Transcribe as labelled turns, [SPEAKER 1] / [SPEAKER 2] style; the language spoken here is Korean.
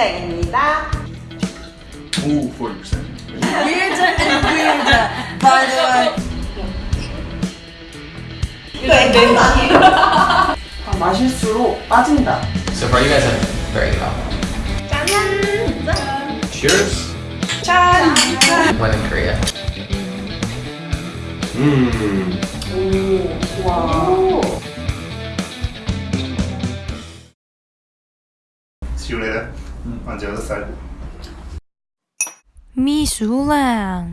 [SPEAKER 1] 슬랭입니다.
[SPEAKER 2] Ooh, 40%.
[SPEAKER 3] Weirder and weirder. By the way.
[SPEAKER 1] 이거. 아, 마실수록 빠진다.
[SPEAKER 4] So far, you guys have very good alcohol.
[SPEAKER 1] 짠!
[SPEAKER 4] Cheers.
[SPEAKER 1] 짠!
[SPEAKER 4] When in Korea.
[SPEAKER 2] Mmm.
[SPEAKER 1] 오, 와.
[SPEAKER 2] See you later. 嗯，俺家是三。
[SPEAKER 5] 秘书啦。